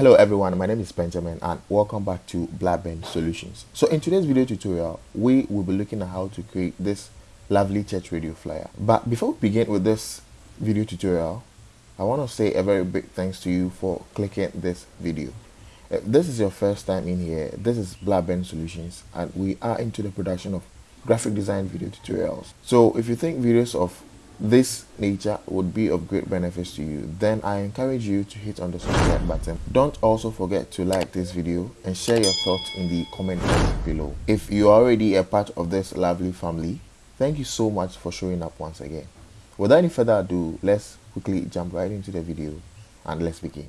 Hello everyone, my name is Benjamin and welcome back to Blackburn Solutions. So in today's video tutorial, we will be looking at how to create this lovely church radio flyer. But before we begin with this video tutorial, I want to say a very big thanks to you for clicking this video. If this is your first time in here, this is Blackburn Solutions and we are into the production of graphic design video tutorials. So if you think videos of this nature would be of great benefits to you. Then i encourage you to hit on the subscribe button. Don't also forget to like this video and share your thoughts in the comment box below. If you are already a part of this lovely family thank you so much for showing up once again. Without any further ado let's quickly jump right into the video and let's begin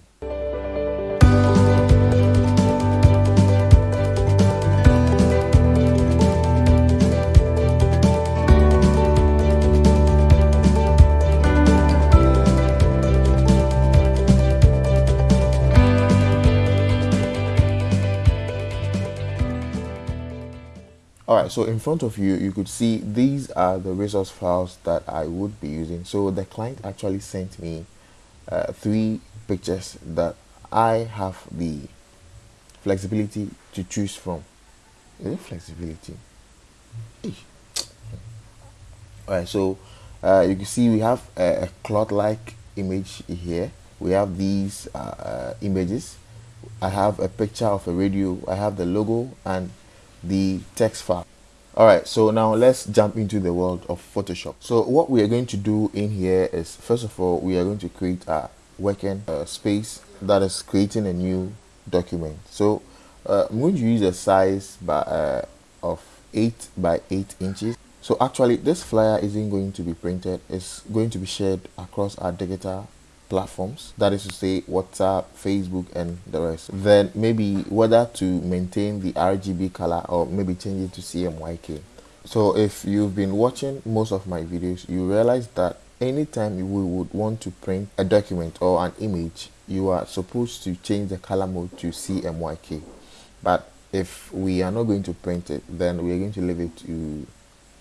so in front of you you could see these are the resource files that i would be using. So the client actually sent me uh, three pictures that i have the flexibility to choose from. Is it flexibility? All right so uh, you can see we have a, a cloth like image here. We have these uh, uh, images. I have a picture of a radio. I have the logo and the text file all right so now let's jump into the world of photoshop. So what we are going to do in here is first of all we are going to create a working uh, space that is creating a new document. So uh, i'm going to use a size by uh, of 8 by 8 inches. So actually this flyer isn't going to be printed. It's going to be shared across our digital platforms that is to say whatsapp facebook and the rest. Then maybe whether to maintain the rgb color or maybe change it to cmyk so if you've been watching most of my videos you realize that anytime we would want to print a document or an image you are supposed to change the color mode to cmyk but if we are not going to print it then we are going to leave it to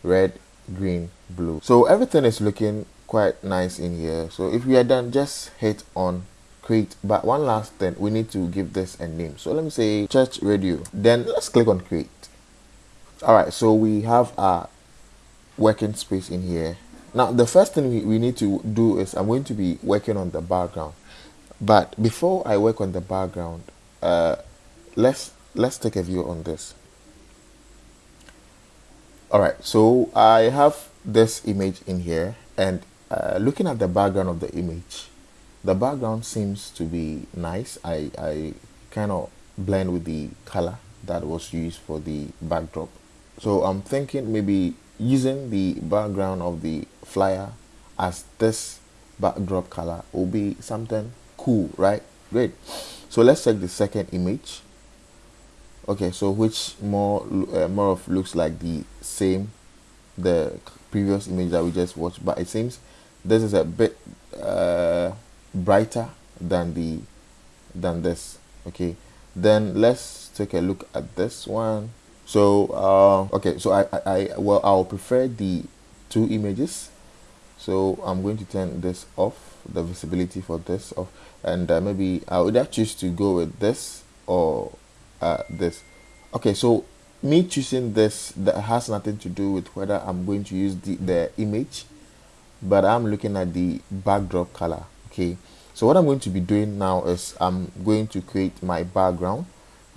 red green blue. So everything is looking quite nice in here. So if we are done just hit on create. But one last thing we need to give this a name. So let me say church radio. Then let's click on create. All right so we have our working space in here. Now the first thing we, we need to do is i'm going to be working on the background. But before i work on the background uh let's let's take a view on this. All right so i have this image in here. And uh, looking at the background of the image the background seems to be nice. I, I kind of blend with the color that was used for the backdrop. So I'm thinking maybe using the background of the flyer as this backdrop color will be something cool right? Great. So let's check the second image. Okay so which more uh, more of looks like the same the previous image that we just watched but it seems this is a bit uh, brighter than the than this okay? Then let's take a look at this one. So uh, okay so I, I, I well I'll prefer the two images. So I'm going to turn this off the visibility for this off. And uh, maybe I would have choose to go with this or uh, this. Okay so me choosing this that has nothing to do with whether I'm going to use the, the image but I'm looking at the backdrop color okay? So what I'm going to be doing now is I'm going to create my background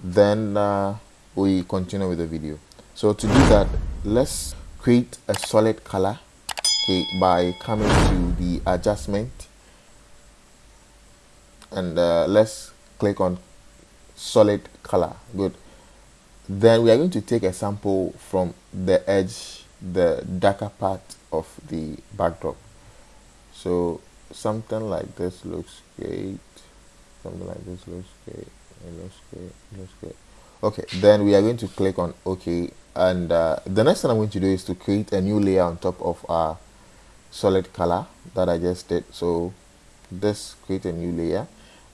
then uh, we continue with the video. So to do that let's create a solid color okay by coming to the adjustment. And uh, let's click on solid color good. Then we are going to take a sample from the edge the darker part of the backdrop. So something like this looks great. Something like this looks great. It looks great. It looks great. Okay then we are going to click on ok. And uh, the next thing i'm going to do is to create a new layer on top of our solid color that i just did. So this create a new layer.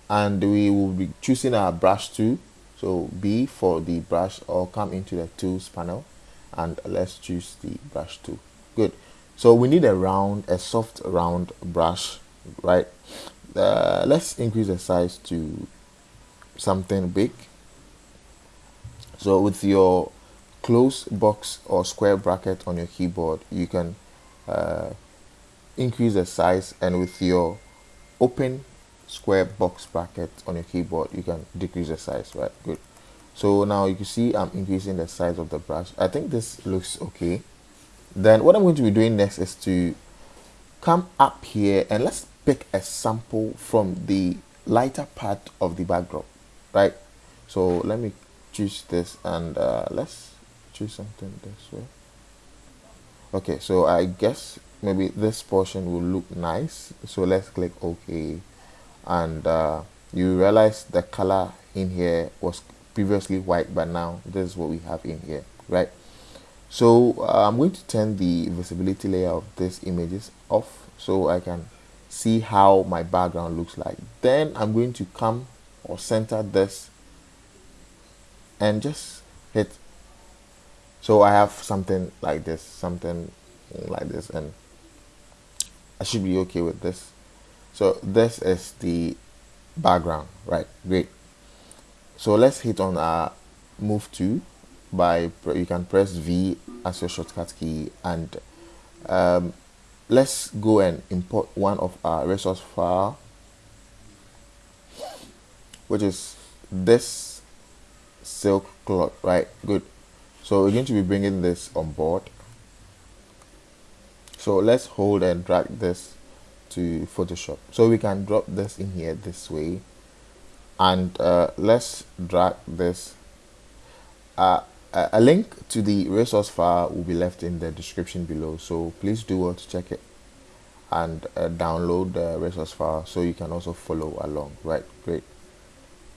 And we will be choosing our brush tool. So b for the brush or come into the tools panel. And let's choose the brush tool. Good so we need a round a soft round brush right? Uh, let's increase the size to something big. So with your close box or square bracket on your keyboard you can uh, increase the size. And with your open square box bracket on your keyboard you can decrease the size right? Good. So now you can see I'm increasing the size of the brush. I think this looks okay then what I'm going to be doing next is to come up here and let's pick a sample from the lighter part of the backdrop right? So let me choose this and uh, let's choose something this way. Okay so I guess maybe this portion will look nice. So let's click OK. And uh, you realize the color in here was previously white but now this is what we have in here right so uh, I'm going to turn the visibility layer of these images off so I can see how my background looks like. Then I'm going to come or center this and just hit. So I have something like this something like this and I should be okay with this. So this is the background right? Great. So let's hit on our move to by you can press V as your shortcut key and um, let's go and import one of our resource file which is this silk cloth right? Good. So we're going to be bringing this on board. So let's hold and drag this to Photoshop. So we can drop this in here this way. And uh, let's drag this uh, a link to the resource file will be left in the description below. So please do well to check it and uh, download the resource file so you can also follow along right? Great.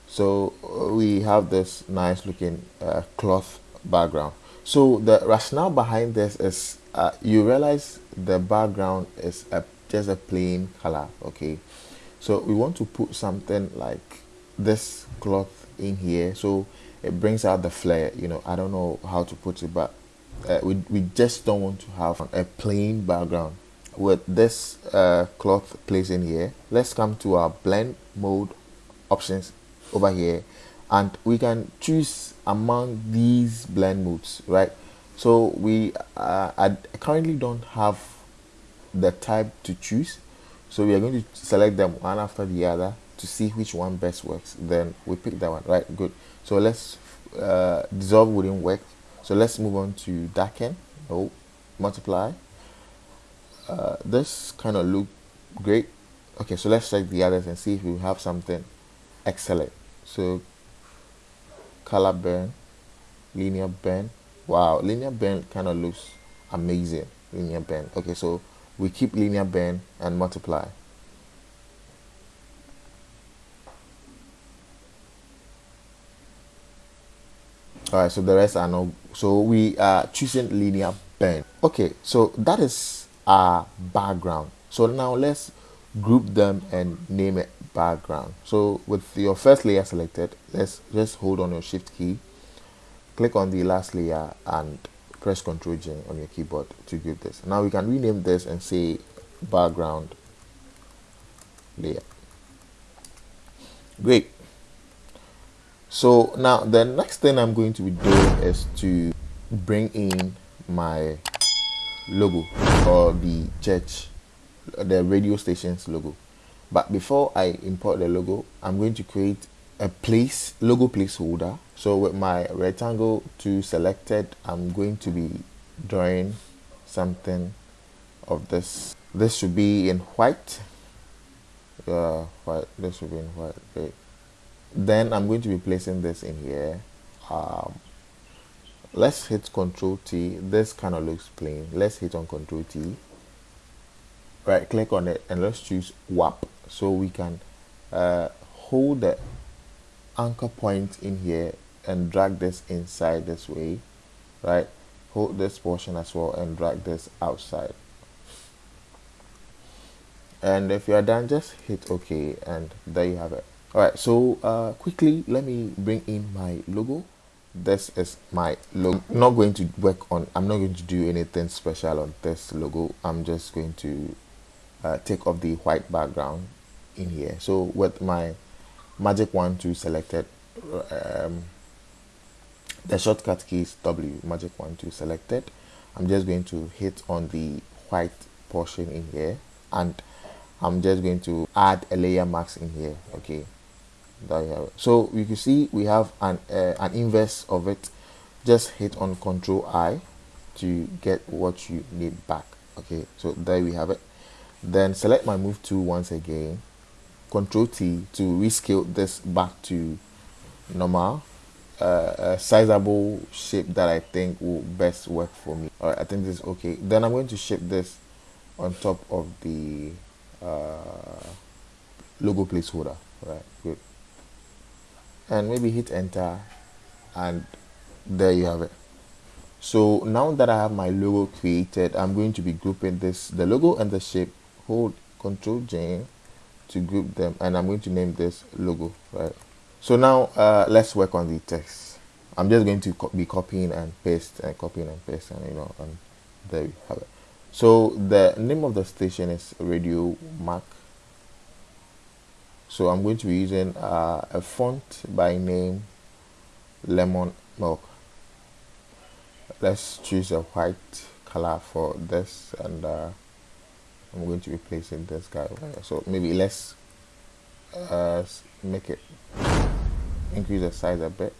So uh, we have this nice looking uh, cloth background. So the rationale behind this is uh, you realize the background is a, just a plain color okay? So we want to put something like this cloth in here. So it brings out the flair you know i don't know how to put it but uh, we, we just don't want to have a plain background. With this uh, cloth placed in here let's come to our blend mode options over here. And we can choose among these blend modes right? So we uh, I currently don't have the type to choose. So we are going to select them one after the other to see which one best works. Then we pick that one right? Good so let's uh, dissolve wouldn't work. So let's move on to darken. Oh multiply. Uh, this kind of look great. Okay so let's check the others and see if we have something excellent. So color burn linear burn. Wow linear burn kind of looks amazing linear burn. Okay so we keep linear burn and multiply right so the rest are no so we are choosing linear burn okay so that is our background. So now let's group them and name it background. So with your first layer selected let's just hold on your shift key click on the last layer and press ctrl J on your keyboard to group this. Now we can rename this and say background layer. Great so now the next thing I'm going to be doing is to bring in my logo or the church the radio station's logo. But before I import the logo I'm going to create a place logo placeholder. So with my rectangle tool selected I'm going to be drawing something of this. This should be in white. Yeah, white this should be in white then I'm going to be placing this in here. Um, let's hit control T. This kind of looks plain. Let's hit on control T. Right click on it and let's choose Warp so we can uh, hold the anchor point in here and drag this inside this way. Right? Hold this portion as well and drag this outside. And if you are done just hit ok and there you have it all right so uh, quickly let me bring in my logo. This is my logo I'm not going to work on i'm not going to do anything special on this logo. I'm just going to uh, take off the white background in here. So with my magic wand tool selected um, the shortcut key is W magic wand tool selected. I'm just going to hit on the white portion in here and I'm just going to add a layer mask in here okay you have. So you can see we have an uh, an inverse of it. Just hit on control I to get what you need back. Okay so there we have it. Then select my move tool once again. Control T to rescale this back to normal uh, a sizable shape that I think will best work for me. All right I think this is okay. Then I'm going to shape this on top of the uh, logo placeholder. Right good and maybe hit enter and there you have it. So now that I have my logo created I'm going to be grouping this the logo and the shape hold control J to group them and I'm going to name this logo right? So now uh, let's work on the text. I'm just going to co be copying and paste and copying and paste and you know and there you have it. So the name of the station is Radio Mac so I'm going to be using uh, a font by name lemon milk. Let's choose a white color for this and uh, I'm going to be placing this guy so maybe let's uh, make it increase the size a bit.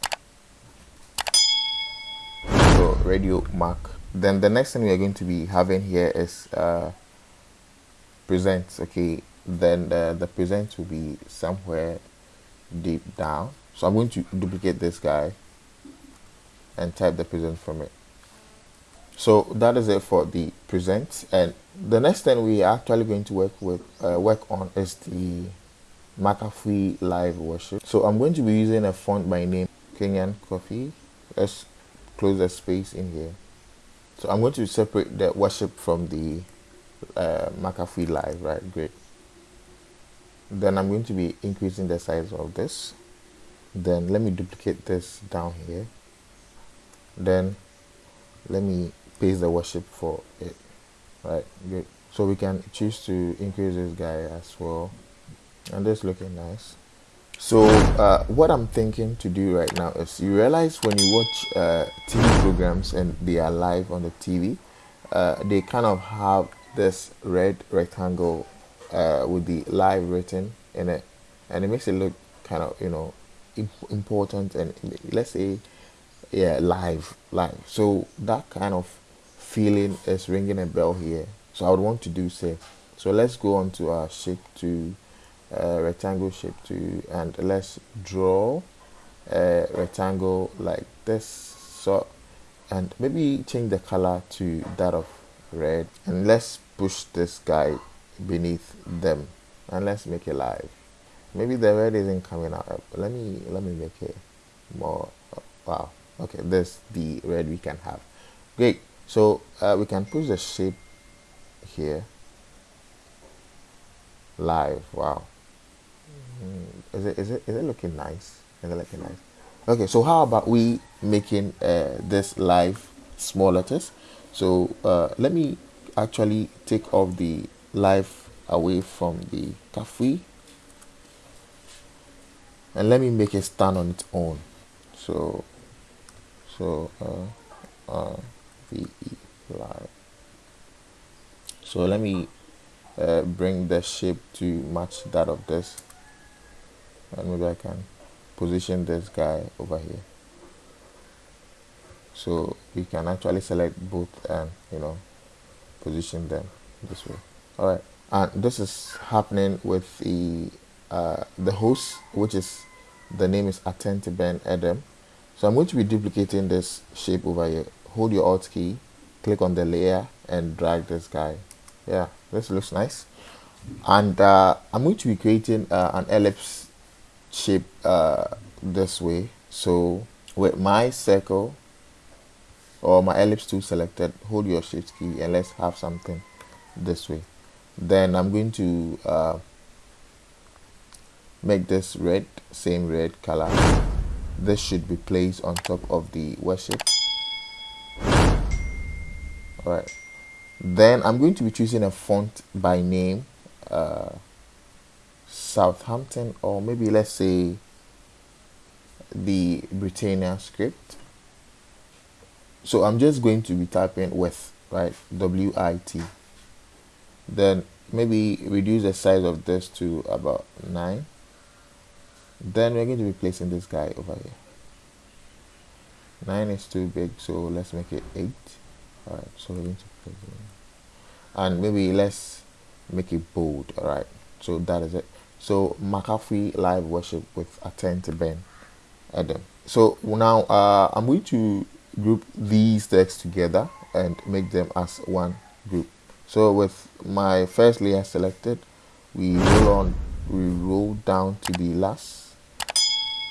So radio mark. then the next thing we are going to be having here is uh, presents okay then the, the present will be somewhere deep down. So I'm going to duplicate this guy and type the present from it. So that is it for the present. And the next thing we are actually going to work with uh, work on is the McAfee live worship. So I'm going to be using a font by name Kenyan Coffee. Let's close the space in here. So I'm going to separate the worship from the uh, McAfee live right? Great then I'm going to be increasing the size of this. Then let me duplicate this down here. Then let me paste the worship for it right? Good. So we can choose to increase this guy as well. And this looking nice. So uh, what I'm thinking to do right now is you realize when you watch uh, TV programs and they are live on the TV uh, they kind of have this red rectangle uh, with the live written in it. And it makes it look kind of you know imp important and let's say yeah live live. So that kind of feeling is ringing a bell here. So I would want to do say so let's go on to our shape to uh, rectangle shape to and let's draw a rectangle like this. So and maybe change the color to that of red. And let's push this guy beneath them and let's make it live. Maybe the red isn't coming out let me let me make it more wow. Okay this the red we can have. Great so uh, we can push the shape here. Live wow. Mm, is it is it is it looking nice? Is it looking nice? Okay so how about we making uh, this live small letters? So uh, let me actually take off the live away from the cafe and let me make it stand on its own. So so uh, uh, VE live so let me uh, bring the shape to match that of this. And maybe I can position this guy over here. So we can actually select both and you know position them this way all right. And this is happening with the uh, the host which is the name is Attend Ben Adam so I'm going to be duplicating this shape over here. Hold your alt key click on the layer and drag this guy. Yeah this looks nice. And uh, I'm going to be creating uh, an ellipse shape uh, this way. So with my circle or my ellipse tool selected hold your shift key and let's have something this way then I'm going to uh, make this red same red color. This should be placed on top of the worship. Alright. Then I'm going to be choosing a font by name uh, Southampton or maybe let's say the Britannia script. So I'm just going to be typing with right WIT then maybe reduce the size of this to about 9 then we're going to be placing this guy over here. 9 is too big so let's make it 8 all right so we're going to place it and maybe let's make it bold all right so that is it. So McAfee live worship with attend to Ben Adam so now uh, I'm going to group these texts together and make them as one group so with my first layer selected we roll on we roll down to the last.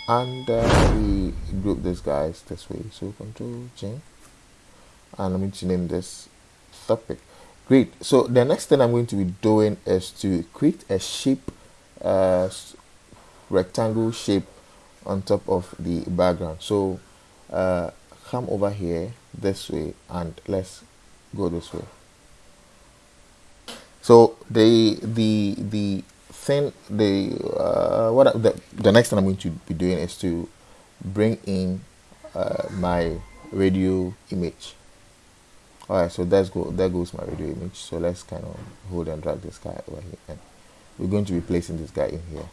And uh, we group these guys this way. So control change and I'm going to name this topic. Great. So the next thing I'm going to be doing is to create a shape uh, rectangle shape on top of the background. So uh, come over here this way and let's go this way so the the the thing the uh, what the, the next thing I'm going to be doing is to bring in uh, my radio image. All right so that's go there goes my radio image. So let's kind of hold and drag this guy over here. And we're going to be placing this guy in here.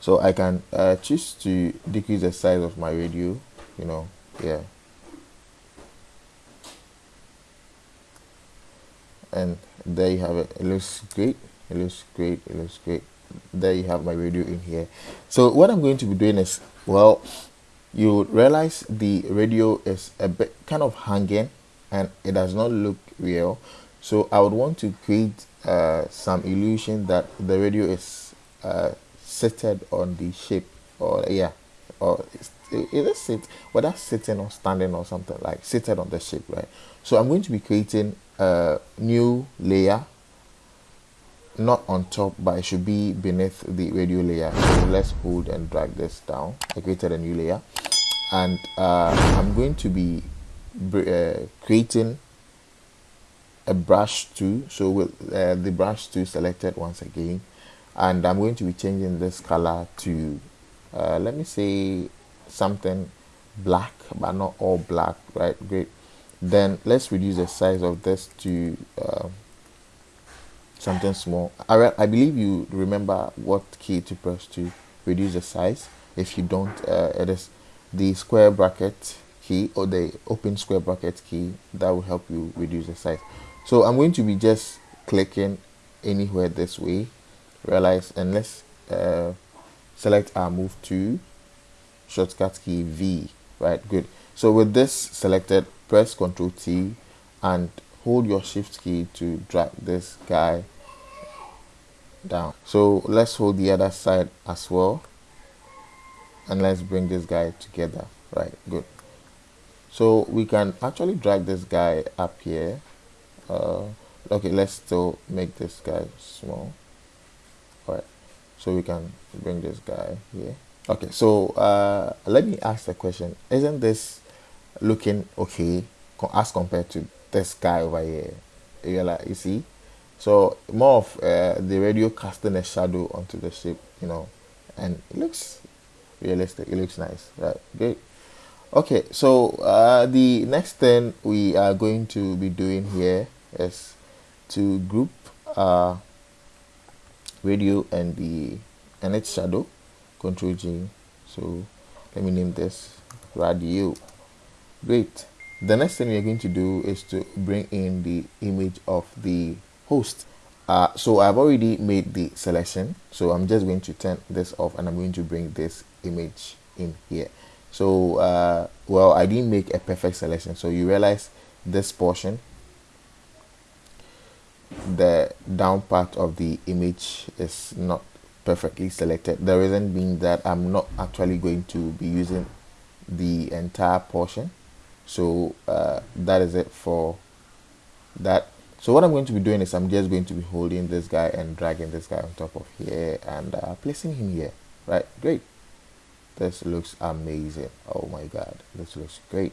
So I can uh, choose to decrease the size of my radio you know yeah and there you have it. It looks great. It looks great. It looks great. There you have my radio in here. So what i'm going to be doing is well you realize the radio is a bit kind of hanging and it does not look real. So i would want to create uh, some illusion that the radio is uh, seated on the shape or yeah or it is sit whether sitting or standing or something like seated on the shape right? So i'm going to be creating a new layer not on top but it should be beneath the radio layer. So let's hold and drag this down. I created a new layer. And uh, i'm going to be uh, creating a brush tool. So with uh, the brush tool selected once again. And i'm going to be changing this color to uh, let me say something black but not all black right? Great then let's reduce the size of this to uh, something small. I, I believe you remember what key to press to reduce the size. If you don't uh, it is the square bracket key or the open square bracket key that will help you reduce the size. So I'm going to be just clicking anywhere this way. Realize and let's uh, select our move to shortcut key V right? Good. So with this selected press ctrl T and hold your shift key to drag this guy down. So let's hold the other side as well. And let's bring this guy together. Right good. So we can actually drag this guy up here. Uh, okay let's still make this guy small. All right so we can bring this guy here. Okay so uh, let me ask a question. Isn't this looking okay as compared to this guy over here. You, like, you see? So more of uh, the radio casting a shadow onto the ship, you know and it looks realistic it looks nice right? Great. Okay so uh, the next thing we are going to be doing here is to group uh, radio and the and its shadow control G so let me name this radio great. The next thing we're going to do is to bring in the image of the host. Uh, so I've already made the selection. So I'm just going to turn this off and I'm going to bring this image in here. So uh, well I didn't make a perfect selection. So you realize this portion the down part of the image is not perfectly selected. The reason being that I'm not actually going to be using the entire portion so uh, that is it for that. So what I'm going to be doing is I'm just going to be holding this guy and dragging this guy on top of here and uh, placing him here. Right? Great. This looks amazing. Oh my god. This looks great.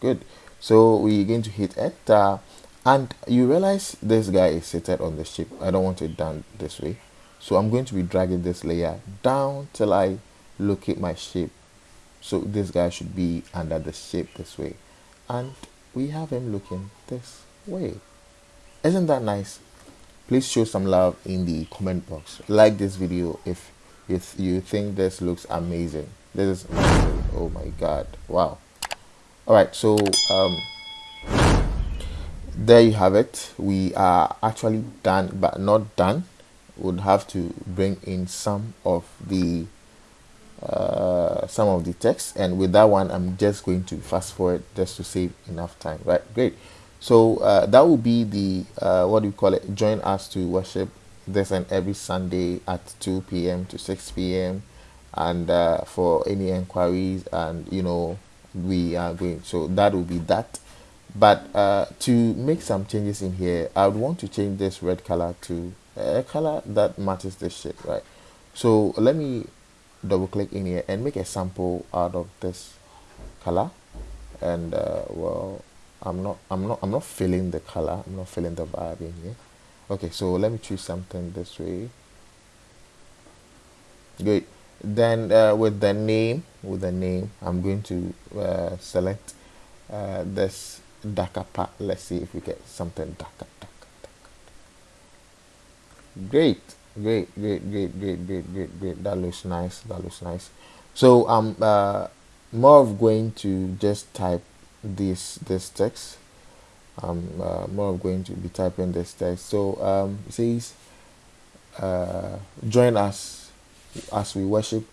Good. So we're going to hit enter. And you realize this guy is seated on the ship. I don't want it done this way. So I'm going to be dragging this layer down till I locate my shape so this guy should be under the shape this way. And we have him looking this way. Isn't that nice? Please show some love in the comment box. Like this video if if you think this looks amazing. This is amazing. oh my god. Wow. All right so um there you have it. We are actually done but not done. Would have to bring in some of the uh, some of the text. And with that one I'm just going to fast forward just to save enough time right? Great. So uh, that will be the uh, what do you call it? Join us to worship this and every Sunday at 2 p.m. to 6 p.m. and uh, for any inquiries and you know we are going. So that will be that. But uh, to make some changes in here I would want to change this red color to a color that matches this shape right? So let me double click in here and make a sample out of this color. And uh, well I'm not I'm not I'm not feeling the color. I'm not feeling the vibe in here. Okay so let me choose something this way. Good. Then uh, with the name with the name I'm going to uh, select uh, this darker part. Let's see if we get something darker, darker, darker. great great great great great great great great. That looks nice. That looks nice. So i'm uh, more of going to just type this this text. I'm uh, more of going to be typing this text. So um it says uh, join us as we worship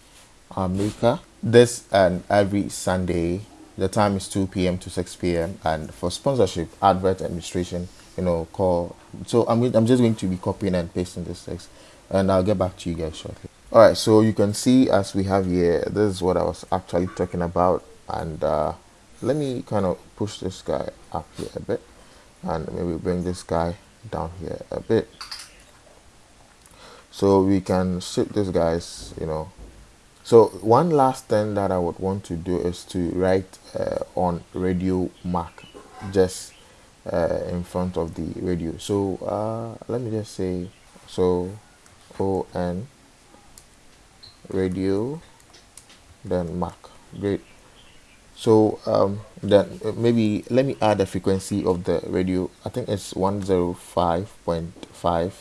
our maker this and every sunday. The time is 2 p.m to 6 p.m and for sponsorship advert administration you know call so i'm, I'm just going to be copying and pasting this text and I'll get back to you guys shortly. All right, so you can see as we have here, this is what I was actually talking about. And uh, let me kind of push this guy up here a bit and maybe bring this guy down here a bit. So we can shift this guys, you know. So one last thing that I would want to do is to write uh, on radio mark just uh, in front of the radio. So uh, let me just say, so on radio then mark. Great. So um, then uh, maybe let me add the frequency of the radio. I think it's 105.5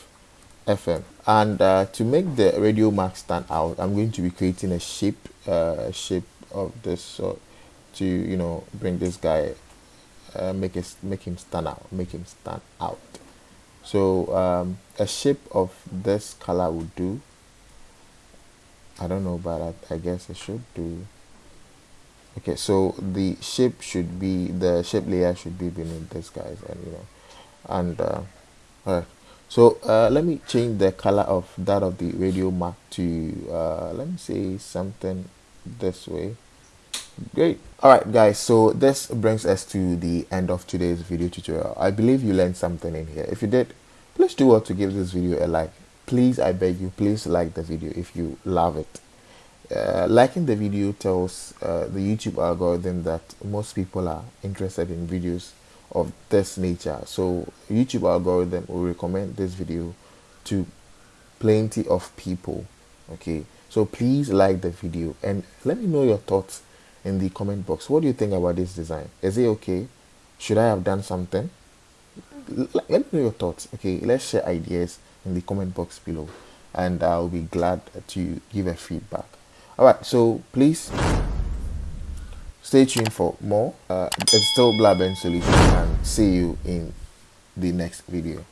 FM and uh, to make the radio mark stand out I'm going to be creating a shape uh, shape of this so to you know bring this guy uh, make it make him stand out make him stand out. So um, a shape of this color would do. I don't know but I, I guess it should do. Okay so the shape should be the shape layer should be beneath this guys and you know and uh, all right so uh, let me change the color of that of the radio mark to uh, let me say something this way great. All right guys so this brings us to the end of today's video tutorial. I believe you learned something in here. If you did please do well to give this video a like. Please i beg you please like the video if you love it. Uh, liking the video tells uh, the youtube algorithm that most people are interested in videos of this nature. So youtube algorithm will recommend this video to plenty of people okay? So please like the video and let me know your thoughts in the comment box. What do you think about this design? Is it okay? Should I have done something? Let me know your thoughts. Okay, let's share ideas in the comment box below and I'll be glad to give a feedback. Alright, so please stay tuned for more. Uh, it's still Blaben Solution and see you in the next video.